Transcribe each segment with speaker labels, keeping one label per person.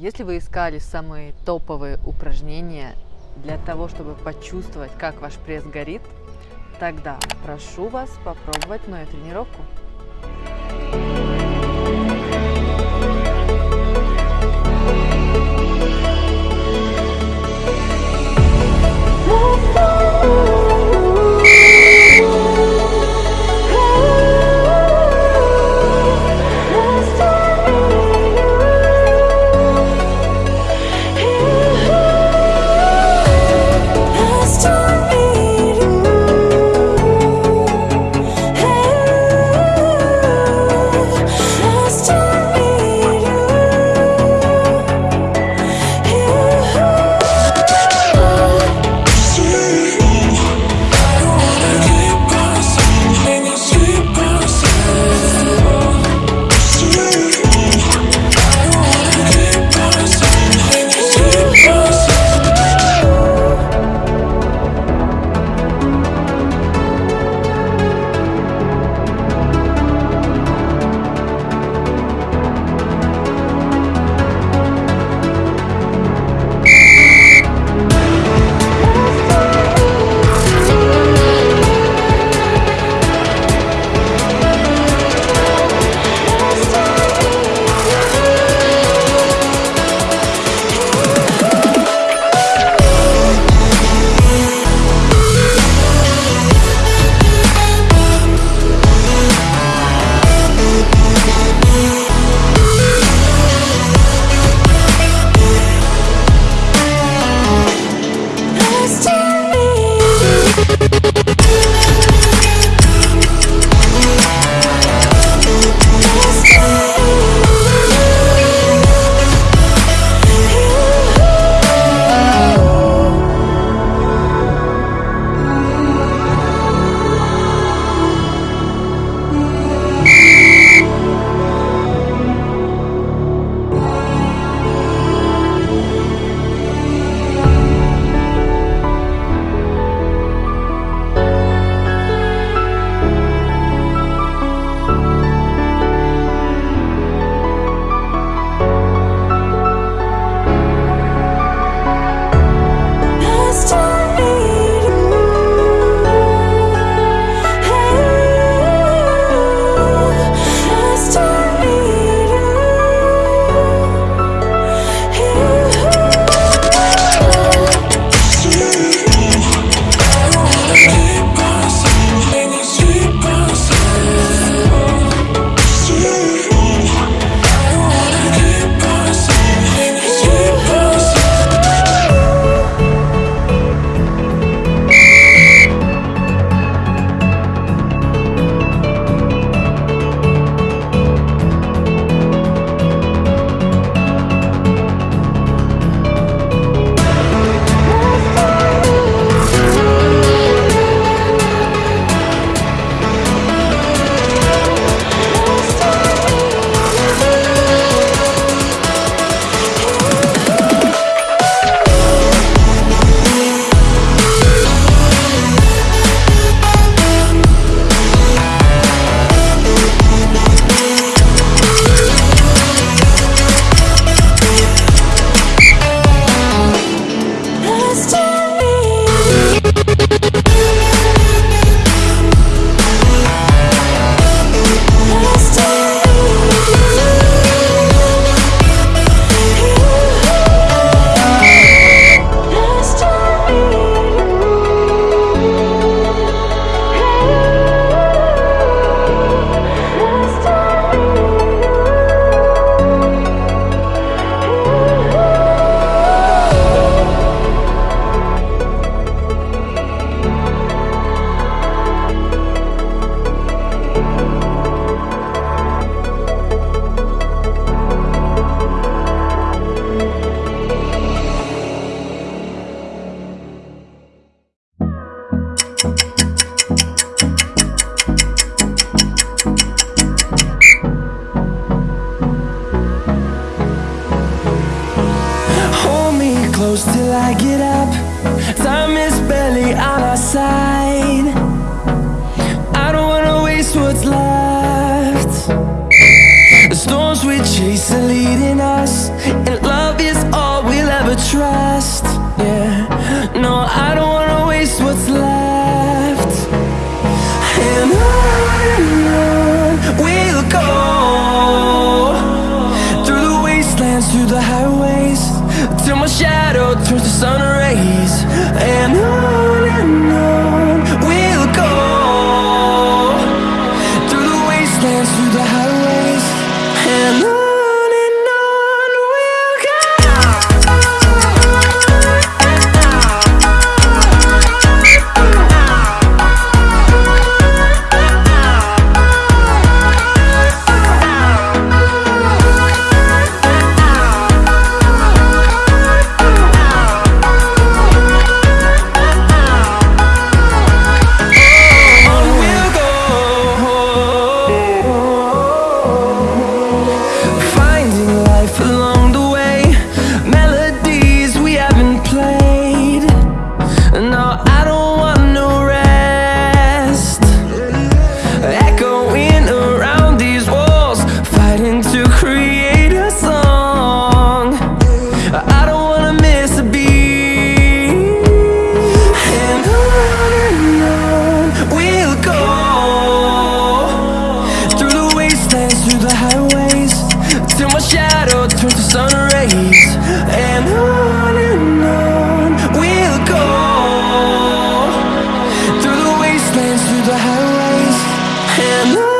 Speaker 1: Если вы искали самые топовые упражнения для того, чтобы почувствовать, как ваш пресс горит, тогда прошу вас попробовать мою тренировку. close till I get up. Time is barely on our side. I don't wanna waste what's left. The storms we chase are leading us And love is all we'll ever trust. Yeah, no, I don't plans through the highways. And I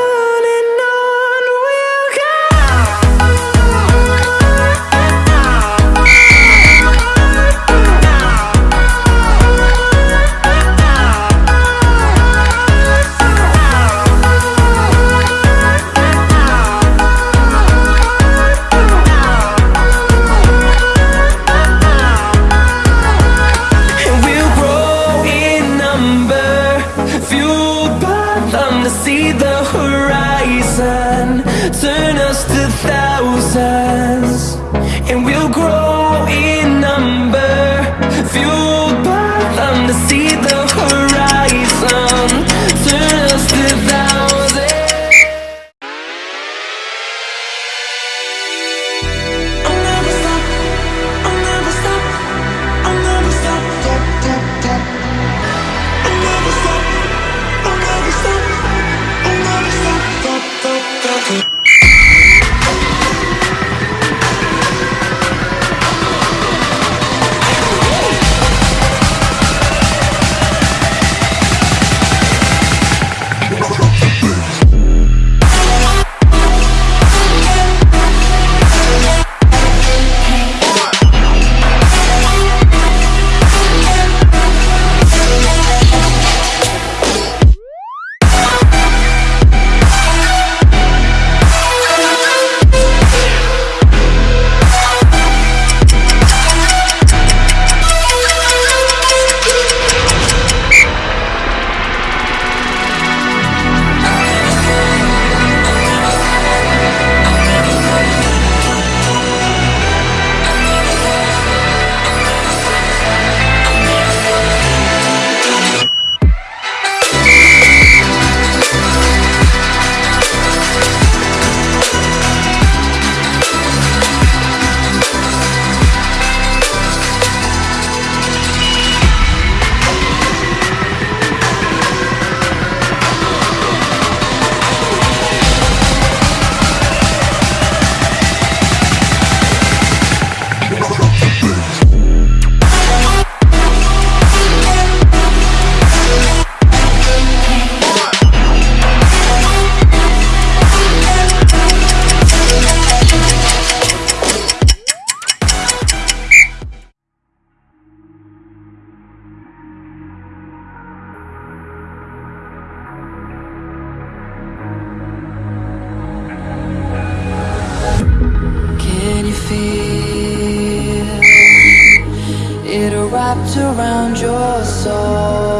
Speaker 1: wrapped around your soul.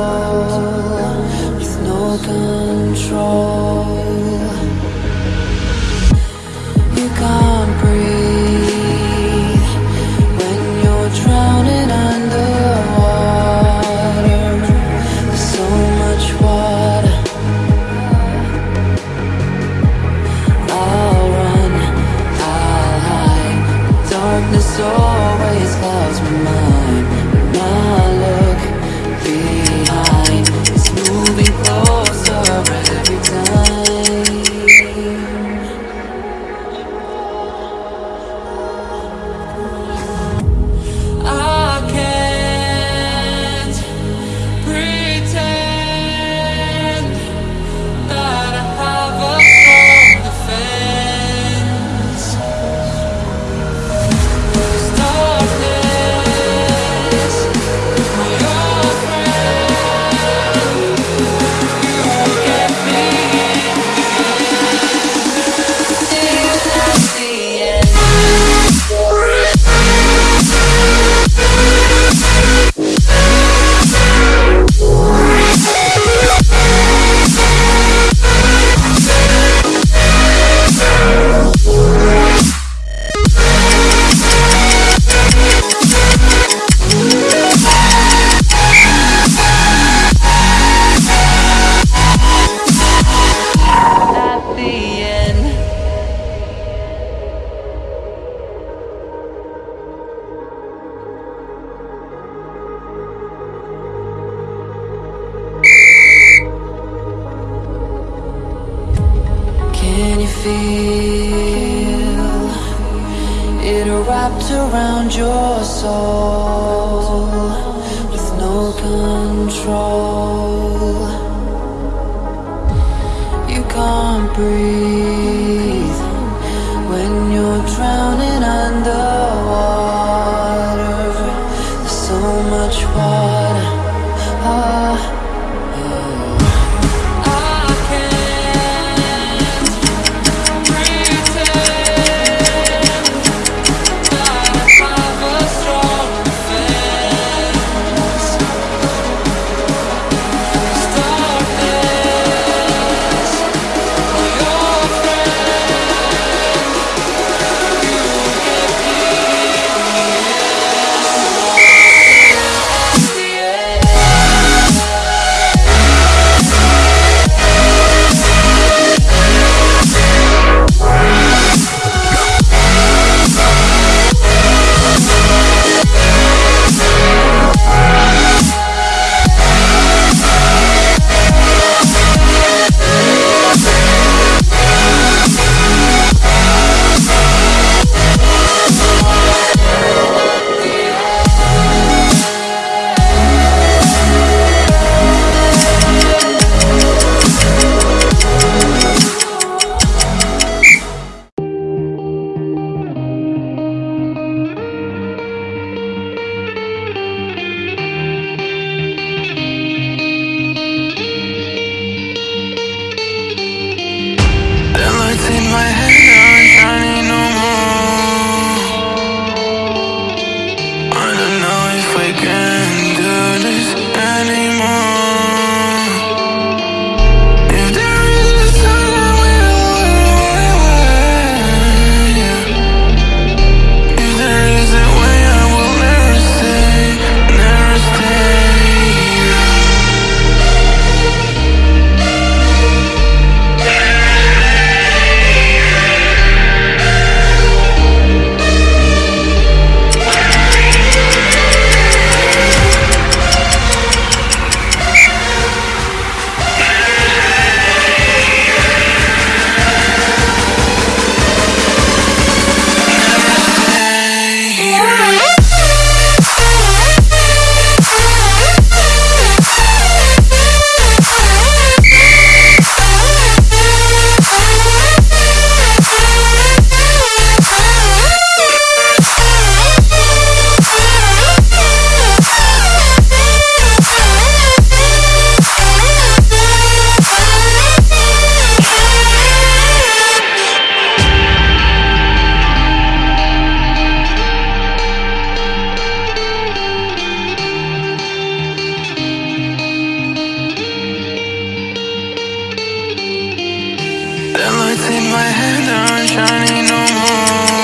Speaker 2: Can you feel it wrapped around your soul with no control? You can't breathe when you're drowning underwater. There's so much water. sunshine no more.